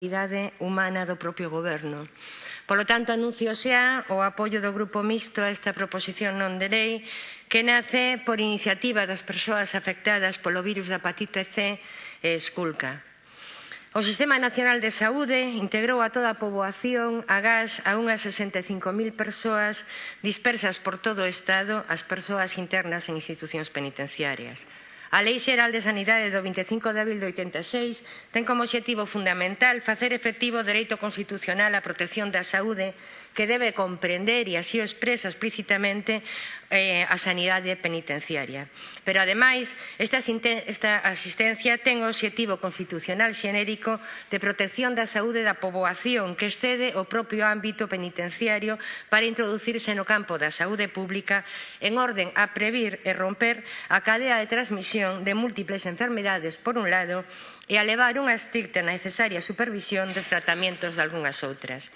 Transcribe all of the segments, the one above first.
responsabilidade humana do propio goberno. Polo tanto, anuncio xa o apoio do Grupo Mixto a esta proposición non de lei que nace por iniciativa das persoas afectadas polo virus da hepatite C e esculca. O Sistema Nacional de Saúde integrou a toda a poboación a gas a unhas 65.000 persoas dispersas por todo o Estado as persoas internas en institucións penitenciarias. A Lei Xeral de Sanidade do 25 de abril de 86 ten como obxectivo fundamental facer efectivo o dereito constitucional á protección da saúde que debe comprender, e así o expresa explícitamente, eh, a sanidade penitenciaria. Pero, ademais, esta, esta asistencia ten o objetivo constitucional xenérico de protección da saúde da poboación que excede o propio ámbito penitenciario para introducirse no campo da saúde pública en orden a previr e romper a cadea de transmisión de múltiples enfermedades, por un lado, e a levar unha estricta e necesaria supervisión dos tratamentos de algunhas outras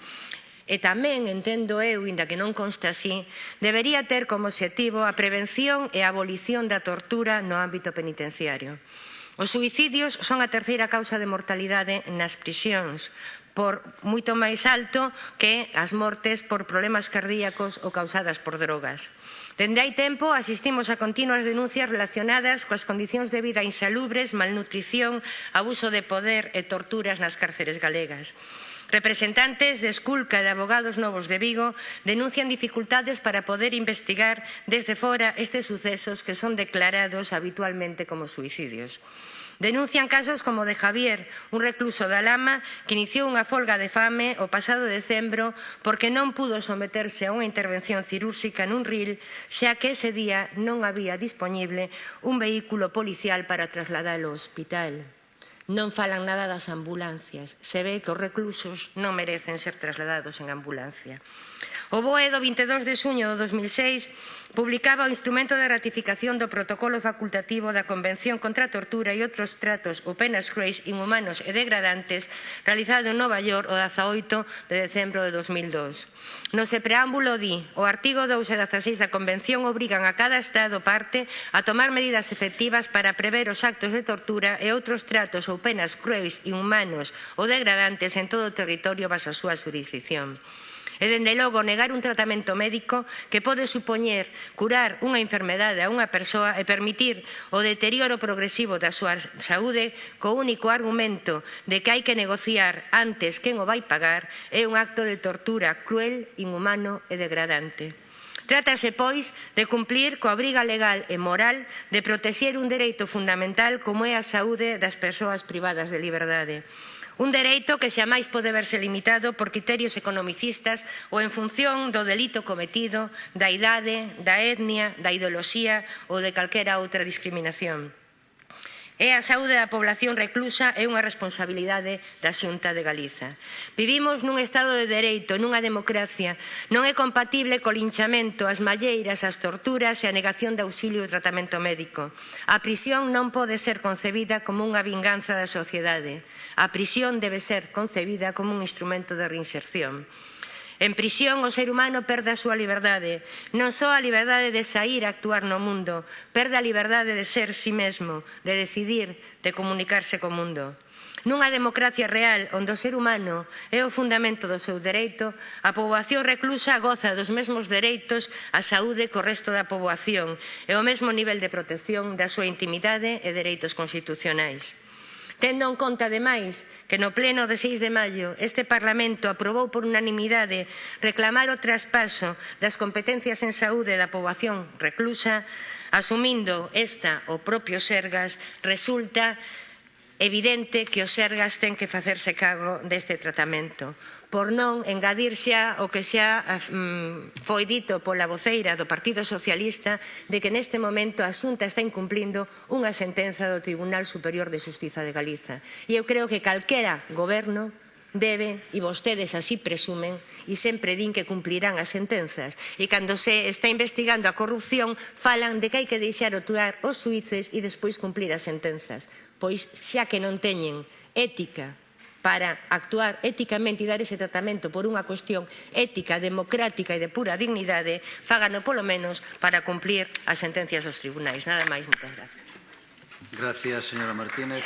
e tamén, entendo eu, inda que non consta así, debería ter como objetivo a prevención e a abolición da tortura no ámbito penitenciario. Os suicidios son a terceira causa de mortalidade nas prisións, por moito máis alto que as mortes por problemas cardíacos ou causadas por drogas. Dende hai tempo asistimos a continuas denuncias relacionadas coas condicións de vida insalubres, malnutrición, abuso de poder e torturas nas cárceres galegas. Representantes de Esculca e de Abogados Novos de Vigo denuncian dificultades para poder investigar desde fora estes sucesos que son declarados habitualmente como suicidios. Denuncian casos como de Javier, un recluso da Lama, que iniciou unha folga de fame o pasado decembro porque non pudo someterse a unha intervención cirúrxica nun ril, xa que ese día non había disponible un vehículo policial para trasladalo ao hospital. Non falan nada das ambulancias. Se ve que os reclusos non merecen ser trasladados en ambulancia. O BOE do 22 de suño do 2006 publicaba o instrumento de ratificación do protocolo facultativo da Convención contra a Tortura e outros tratos ou penas cruéis inhumanos e degradantes realizado en Nova York o 18 de decembro de 2002. No se preámbulo di, o artigo 2 e 16 da Convención obrigan a cada Estado parte a tomar medidas efectivas para prever os actos de tortura e outros tratos ou penas cruéis, inhumanos ou degradantes en todo o territorio baso a súa jurisdicción. E, dende logo, negar un tratamento médico que pode supoñer curar unha enfermedade a unha persoa e permitir o deterioro progresivo da súa saúde co único argumento de que hai que negociar antes quen o vai pagar é un acto de tortura cruel, inhumano e degradante. Trátase, pois, de cumplir coa obriga legal e moral de protexer un dereito fundamental como é a saúde das persoas privadas de liberdade. Un dereito que xamais pode verse limitado por criterios economicistas ou en función do delito cometido, da idade, da etnia, da ideoloxía ou de calquera outra discriminación. E a saúde da población reclusa é unha responsabilidade da Xunta de Galiza. Vivimos nun Estado de Dereito, nunha democracia. Non é compatible co linchamento, as malleiras, as torturas e a negación de auxilio e tratamento médico. A prisión non pode ser concebida como unha vinganza da sociedade. A prisión debe ser concebida como un instrumento de reinserción. En prisión o ser humano perde a súa liberdade, non só a liberdade de sair a actuar no mundo, perde a liberdade de ser si sí mesmo, de decidir, de comunicarse co mundo. Nunha democracia real onde o ser humano é o fundamento do seu dereito, a poboación reclusa goza dos mesmos dereitos á saúde co resto da poboación e o mesmo nivel de protección da súa intimidade e dereitos constitucionais tendo en conta, ademais, que no pleno de 6 de maio este Parlamento aprobou por unanimidade reclamar o traspaso das competencias en saúde da poboación reclusa, asumindo esta o propio Sergas, resulta evidente que os Sergas ten que facerse cargo deste tratamento por non engadir xa o que xa mm, foi dito pola voceira do Partido Socialista de que neste momento a Xunta está incumplindo unha sentenza do Tribunal Superior de Justiza de Galiza. E eu creo que calquera goberno debe, e vostedes así presumen, e sempre din que cumplirán as sentenzas. E cando se está investigando a corrupción, falan de que hai que deixar actuar os suíces e despois cumplir as sentenzas. Pois xa que non teñen ética para actuar éticamente e dar ese tratamento por unha cuestión ética, democrática e de pura dignidade, fágano polo menos para cumplir as sentencias dos tribunais. Nada máis, moitas gracias. Gracias, señora Martínez.